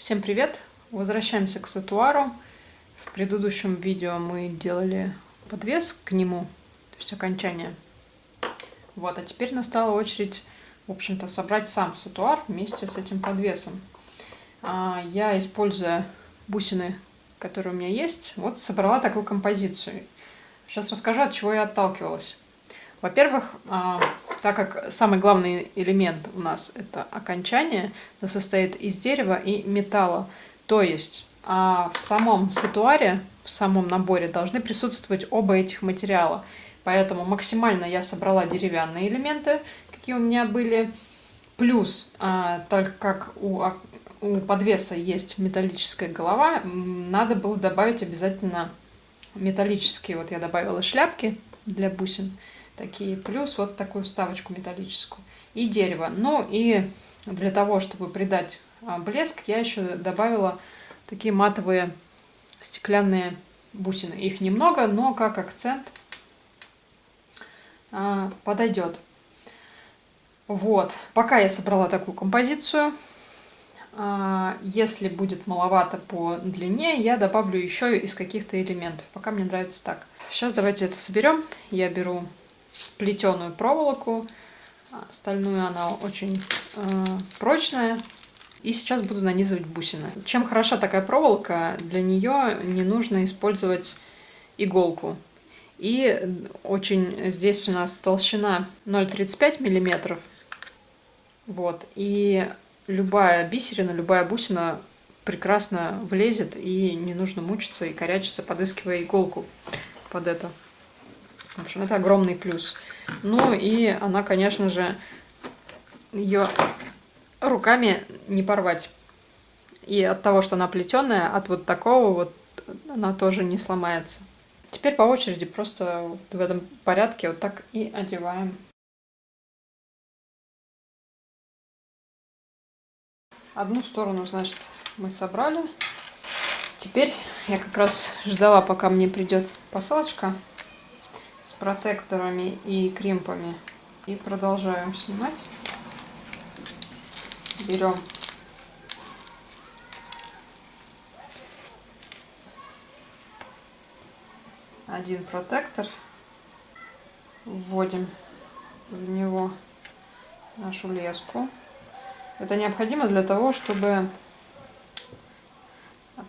Всем привет! Возвращаемся к сатуару. В предыдущем видео мы делали подвес к нему, то есть окончание. Вот, а теперь настала очередь, в общем-то, собрать сам сатуар вместе с этим подвесом. А, я, используя бусины, которые у меня есть, вот собрала такую композицию. Сейчас расскажу, от чего я отталкивалась. Во-первых, а, так как самый главный элемент у нас это окончание, это состоит из дерева и металла. То есть а в самом ситуаре, в самом наборе должны присутствовать оба этих материала. Поэтому максимально я собрала деревянные элементы, какие у меня были. Плюс, а, так как у, у подвеса есть металлическая голова, надо было добавить обязательно металлические. Вот я добавила шляпки для бусин такие, плюс вот такую вставочку металлическую и дерево. Ну и для того, чтобы придать а, блеск, я еще добавила такие матовые стеклянные бусины. Их немного, но как акцент а, подойдет. Вот, пока я собрала такую композицию. А, если будет маловато по длине, я добавлю еще из каких-то элементов. Пока мне нравится так. Сейчас давайте это соберем. Я беру плетеную проволоку. А, стальную она очень э, прочная. И сейчас буду нанизывать бусины. Чем хороша такая проволока, для нее не нужно использовать иголку. И очень здесь у нас толщина 0,35 миллиметров. Вот. И любая бисерина, любая бусина прекрасно влезет, и не нужно мучиться и корячиться, подыскивая иголку под это. В общем, это огромный плюс. Ну и она, конечно же, ее руками не порвать. И от того, что она плетеная, от вот такого вот она тоже не сломается. Теперь по очереди просто в этом порядке вот так и одеваем. Одну сторону, значит, мы собрали. Теперь я как раз ждала, пока мне придет посылочка протекторами и кримпами. И продолжаем снимать. Берем один протектор, вводим в него нашу леску. Это необходимо для того, чтобы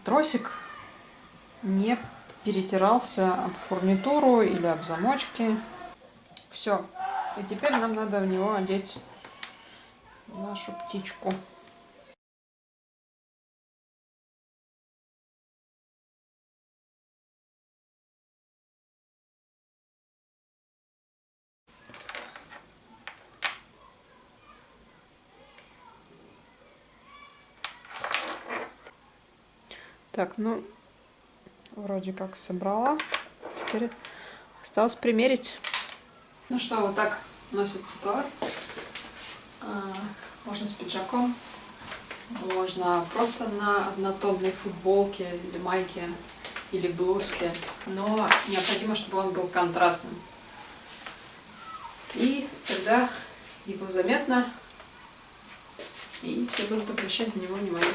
тросик не перетирался об фурнитуру или об замочки. Все. И теперь нам надо в него одеть нашу птичку. Так, ну, вроде как собрала. Теперь осталось примерить. Ну что, вот так носится товар. А, можно с пиджаком, можно просто на однотонной футболке или майке или блузке, но необходимо, чтобы он был контрастным. И тогда его заметно, и все будут обращать на него внимание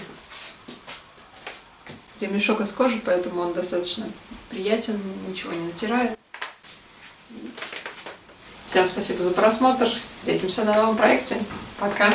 ремешок из кожи, поэтому он достаточно приятен, ничего не натирает. Всем спасибо за просмотр. Встретимся на новом проекте. Пока!